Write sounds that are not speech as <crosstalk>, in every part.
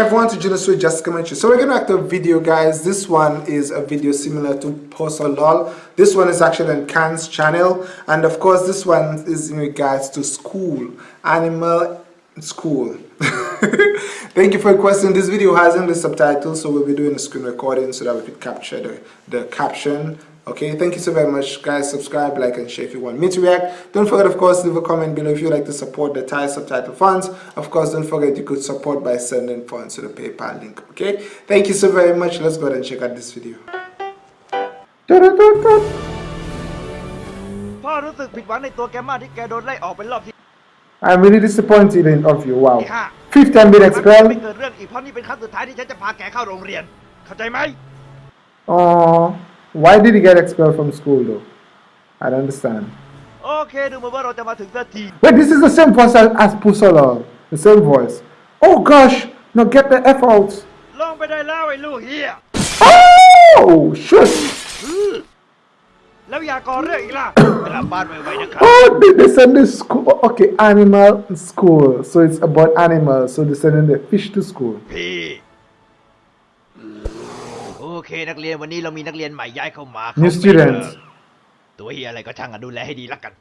everyone to Juno with Jessica Menchu. So we're to act a video guys. This one is a video similar to Posa LOL. This one is actually on Khan's channel. And of course this one is in regards to school. Animal school. <laughs> Thank you for requesting. This video has English subtitles so we'll be doing a screen recording so that we could capture the, the caption okay thank you so very much guys subscribe like and share if you want me to react don't forget of course leave a comment below if you like to support the Thai subtitle funds of course don't forget you could support by sending funds to the paypal link okay thank you so very much let's go ahead and check out this video I'm really disappointed in of you wow 15 bit expel ไม่เกิดเรื่องอีกเพราะนี่เป็นครั้งสุดท้ายที่ฉันจะพาแกเข้าโรงเรียนเข้าใจไหมอ๋อ why did he get expelled from school though? I don't understand. Okay, Wait, this is the same voice as Pusala. The same voice. Oh gosh! Now get the F out. Oh! Shit! oh, they, they send the school. Oh, okay, animal school. So it's about animals. So they sending the fish to school. โอเคนักเรียนวันนี้เรามีนักเรียนใหม่ย้ายเข้ามา New students ตัวเฮียอะไรก็ช่างอะดูแลให้ดีละกัน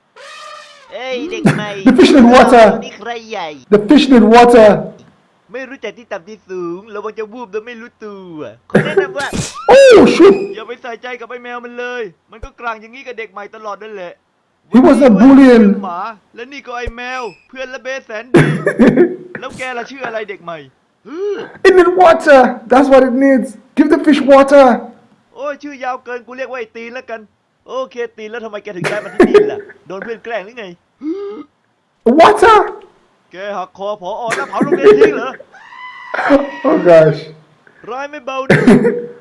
เอ้ยเด็กใหม่ The fish need water นี่ใครใหญ่ The fish need water ไม่รู้จักที่ต่ำที่สูงระวังจะวูบโดยไม่รู้ตัวขอแนะนำว่า Oh shit อย่าไปใส่ใจกับไอ้แมวมันเลย มันก็กลางอย่างนี้กับเด็กใหม่ตลอดนั่นแหละ He was a bullying หมาและนี่ก็ไอ้แมว เพื่อนละเบสแสนดี แล้วแกล่ะชื่ออะไรเด็กใหม่ It needs water. That's what it needs. Give the fish water. โอ้ยชื่อยาวเกินกูเรียกว่าไอ้ตีนแล้วกัน โอเคตีนแล้วทำไมแกถึงย้ายมาที่นี่ล่ะ โดนเพื่อนแกล้งหรือไง Water. แกหักคอผอแล้วเผาโรงเรียนทิ้งเหรอ Oh gosh. ร้ายไม่เบาดิ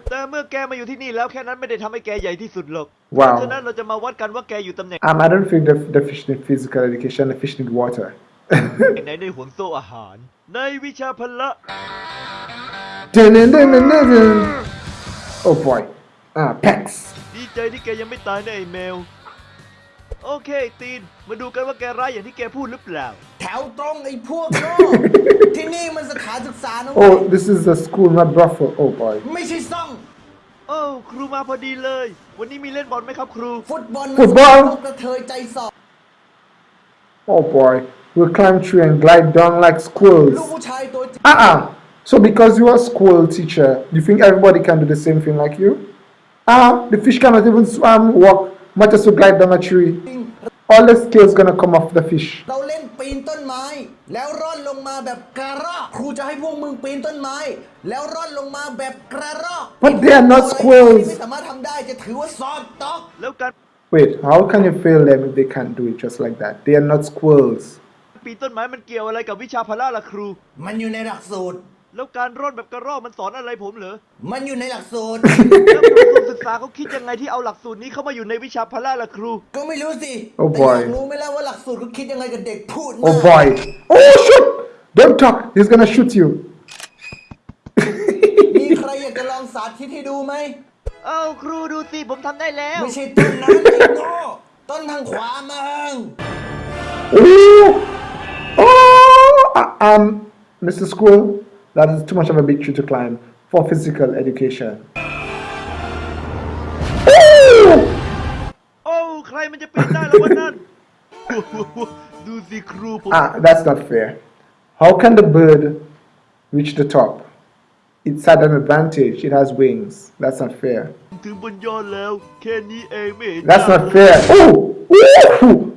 แต่เมื่อแกมาอยู่ที่นี่แล้วแค่นั้นไม่ได้ทำให้แกใหญ่ที่สุดหรอกเพ Wow. ราะฉะนั้นเราจะมาวัดกันว่าแกอยู่ตำแหน่ง Um, I don't think the, the fish need physical education. The fish need water. ไหนในห่วงโซ่อาหาร ในวิชาพละ Dun, dun, dun, dun, dun, dun. Oh boy. Ah, Pex. ดีใจที่แกยังไม่ตายนะไอ้แมว โอเคตีน มาดูกันว่าแกร้ายอย่างที่แกพูดหรือเปล่า แถวตรงไอ้พวกโง่ที่นี่มันสถานศึกษานะเว้ย Oh, this is the school, not brothel. Oh boy. ไม่ใช่ซ่องโอ้ครูมาพอดีเลย วันนี้มีเล่นบอลไหมครับครู ฟุตบอลฟุตบอลกกระเทยใจสอบ Oh boy. We'll climb tree and glide down like ลูก squirrels. ผู้ชายตัวจริง Uh-uh. So because you are a school teacher, you think everybody can do the same thing like you? Ah, the fish cannot even swim, walk, much as to glide down a tree. All the scales gonna come off the fish. เราเล่นปีนต้นไม้ แล้วร่อนลงมาแบบกระรอกครูจะให้พวกมึงปีนต้นไม้ แล้วร่อนลงมาแบบกระรอก But they are not squirrels. ไม่สามารถทำได้จะถือว่าสอบตก แล้วการ Wait, how can you fail them if they can't do it just like that? They are not squirrels. ปีนต้นไม้มันเกี่ยวอะไรกับวิชาพละล่ะครู มันอยู่ในหลักสูตร แล้วการร่อนแบบกระรอกมันสอนอะไรผมเหรอ มันอยู่ในหลักสูตร แล้วกระทรวงศึกษาเขาคิดยังไงที่เอาหลักสูตรนี้เข้ามาอยู่ในวิชาพละล่ะครู ก็ไม่รู้สิ Oh แต่ boy อยากรู้ไหมล่ะว่าหลักสูตรเขาคิดยังไงกับเด็กพูด Oh มาก boy. Oh shit! Don't talk. He's gonna shoot you. มีใครอยากจะลองสาธิตให้ดูไหม เอ้าครูดูสิผมทำได้แล้ว ไม่ใช่ต้นนั้นไอ้โง่ต้นทางขวามึง Oh! um, Mr. School, that is too much of a big tree to climb for physical education. <laughs> oh, climbing <laughs> the pedal, what not? Do. Ah, that's not fair. How can the bird reach the top? It's at an advantage. It has wings. That's not fair. That's not fair. Oh!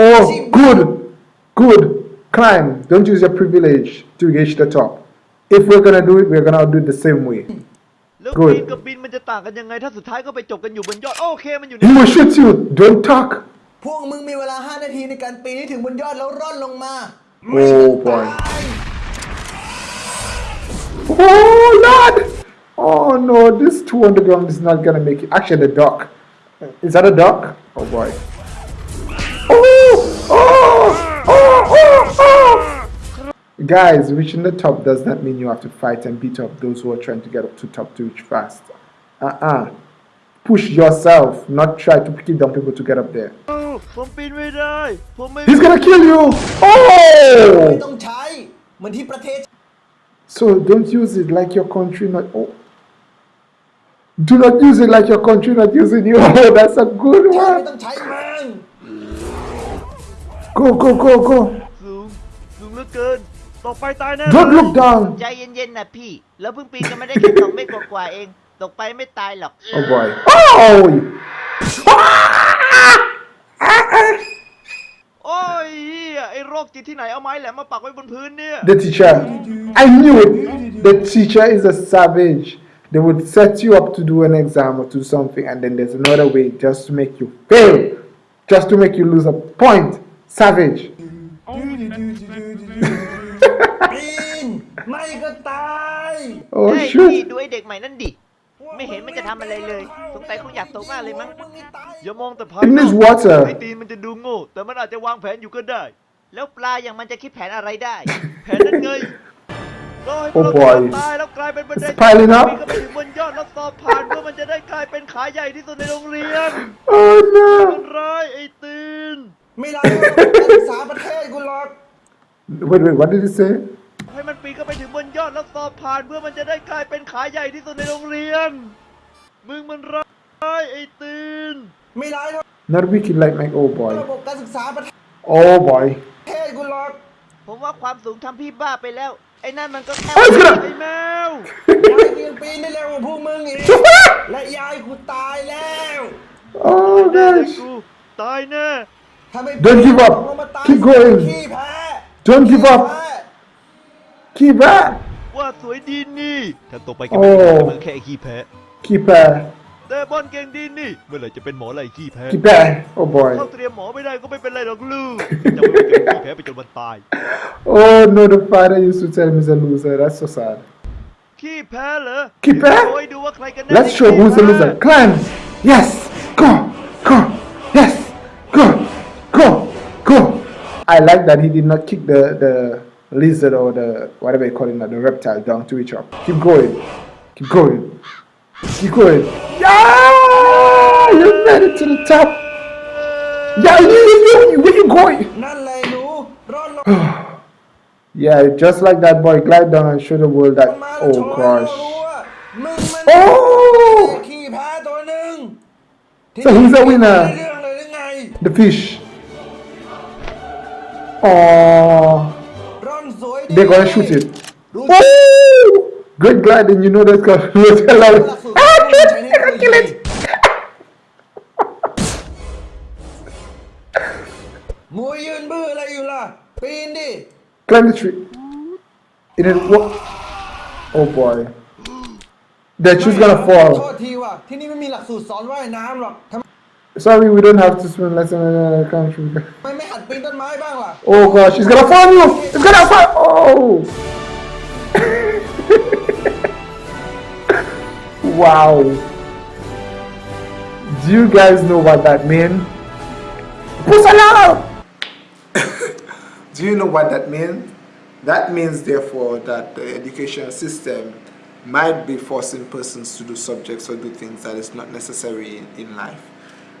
Oh, ชิบ good. Good. Climb. Don't use your privilege to reach the top. If we're gonna do it, we're gonna do it the same way. แล้ว Good ปีนกับบินมันจะต่างกันยังไง ถ้าสุดท้ายก็ไปจบกันอยู่บนยอด โอเคมันอยู่ใน He will shoot you. Don't talk. พวกมึงมีเวลา 5 นาทีในการปีนให้ถึงบนยอดแล้วร่อนลงมา Oh boy. Oh Lord. Oh no, this two underground is not gonna make it. Actually, the duck. Is that a duck? Oh boy. Oh! Guys, reaching the top does not mean you have to fight and beat up those who are trying to get up to top to reach fast. Uh-uh. Push yourself, not try to kill down people to get up there. He's gonna kill you! Oh! So don't use it like your country not... Oh. Do not use it like your country not using you. Oh, <laughs> that's a good one ต้องใช้มึง Go, go, go, go. สูง สูงเหลือเกิน ต่อไปตายแน่ Don't look down. ใจเย็นๆนะพี่ แล้วเพิ่งปีนกันไม่ได้แค่สองเมตรกว่าๆเอง ตกไปไม่ตายหรอก Oh boy. Oh! โอ้ยเหี้ยไอ้โรคจิตที่ไหนเอาไม้แหลมมาปักไว้บนพื้นเนี่ย The teacher. I knew it. The teacher is a savage. They would set you up to do an exam or do something, and then there's another way just to make you fail, just to make you lose a point. Savage. ปีนไม่ก็ตาย Oh เฮ้ยพี่ shoot. ดูไอ้เด็กใหม่นั่นดิ ไม่เห็นมันจะทำอะไรเลย สงสัยคงอยากตกมากเลยมั้งมึงไม่ตายอย่ามองแต่ภาย In นอ this ก water. ไอ้ตีนมันจะดูโง่ แต่มันอาจจะวางแผนอยู่ก็ได้ แล้วปลาอย่างมันจะคิดแผนอะไรได้ แผนนั้นไงรอให้พ Oh วก boy เราตายแล้วกลายเป็นบันได It's piling up ปีนก็ไปถึงบนยอดแล้วสอบผ่านเพื่อมันจะได้กลายเป็นขาใหญ่ที่สุดในโรงเรียน Oh มั no. นร้ายไอ้ตีน ไม่ได้การศึกษาประเทศกูหรอก Wait, wait. What did he say? ให้มันปีนก็ไปถึงบนยอดแล้วสอบผ่านเพื่อมันจะได้กลายเป็นขาใหญ่ที่สุดในโรงเรียน มึงมันร้ายไอ้ตีน ไม่ได้หรอก Not wicked like my oh ระ boy. บบการศึกษาประเท Oh boy. ศกูหรอกผมว่าความสูงทำพี่บ้าไปแล้ว ไอ้นั่นมันก็แค่ Oh, it's ไอ้ gonna. แมวยายกูยังปีนได้เร็วกว่าพวกมึงอีก และยายกูตายแล้ว Oh แน่เลย gosh. กูตายแน่ถ้าไม่ Don't give up. ลงมาตาย Keep going. ขี้แพ้ Don't give ขี้ up. แพ้ Keep back. ว่าสวยดีนี่ ถ้าตกไปแก โอ้ ไม่ได้มันแค่ไอ้ขี้แพ้ Keep back. แต่บอลเก่งดีนี่ เมื่อไหร่จะเป็นหมอไรขี้แพ้ Keep back. Oh boy. เข้าเตรียมหมอไม่ได้ก็ไม่เป็นไรหรอกลูกจะไม่เป็นขี้แพ้ไปจนวันตาย Oh no, the father used to tell him he's a loser. That's so sad. ขี้แพ้เหรอ ขี้แพ้ โอ้ยดูว่าใครกันแน่ Let's ที่ show ขี้ who's the แพ้ loser. Climb. Yes. Go. I like that he did not kick the, the lizard or the whatever you call it, the reptile down to each other. Keep going. Keep going. Keep going. Yeah! You made it to the top. Yeah, you, you, where you going? <sighs> yeah, just like that boy, glide down and show the world that. Oh gosh. Oh! So he's a winner. The fish. Oh, they're gonna shoot it. Woo! Good gliding, you know that's gonna <laughs> allowed. Ah, they're gonna kill it. Climb the tree. It is what? Oh boy. The tree's gonna fall. Sorry, we don't have to swim. less uh, in the country. Oh gosh, he's gonna farm you! He's gonna farm! Oh! <laughs> wow. Do you guys know what that means? Pusala! <coughs> Do you know what that means? That means, therefore, that the education system might be forcing persons to do subjects or do things that is not necessary in life.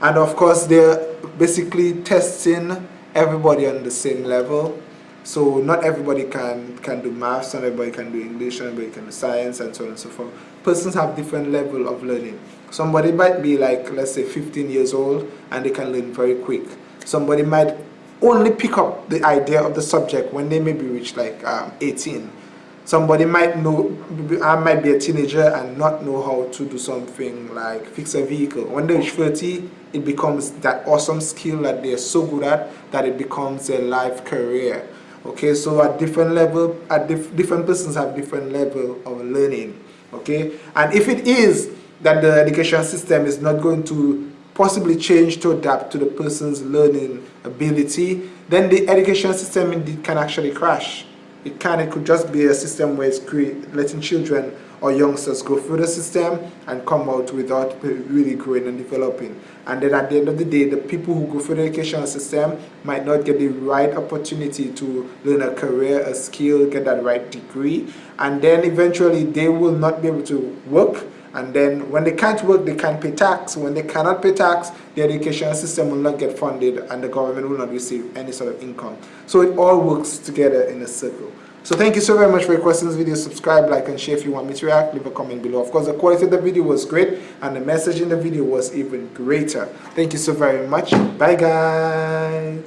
And of course, they're basically testing everybody on the same level. So not everybody can, can do maths, not everybody can do English, not everybody can do science, and so on and so forth. Persons have different level of learning. Somebody might be like, let's say, 15 years old, and they can learn very quick. Somebody might only pick up the idea of the subject when they maybe reach like um, 18. Somebody might know, I might be a teenager and not know how to do something like fix a vehicle. When they reach 30, it becomes that awesome skill that they're so good at that it becomes a life career. Okay, so at different level, at dif- different persons have different level of learning. Okay, and if it is that the education system is not going to possibly change to adapt to the person's learning ability, then the education system indeed can actually crash. It can, it could just be a system where it's letting children or youngsters go through the system and come out without really growing and developing. And then at the end of the day, the people who go through the education system might not get the right opportunity to learn a career, a skill, get that right degree. And then eventually they will not be able to work and then when they can't work they can't pay tax when they cannot pay tax the education system will not get funded and the government will not receive any sort of income so it all works together in a circle so thank you so very much for your questions video. Subscribe like and share if you want me to react. Leave a comment below. Of course the quality of the video was great and the message in the video was even greater. Thank you so very much. Bye guys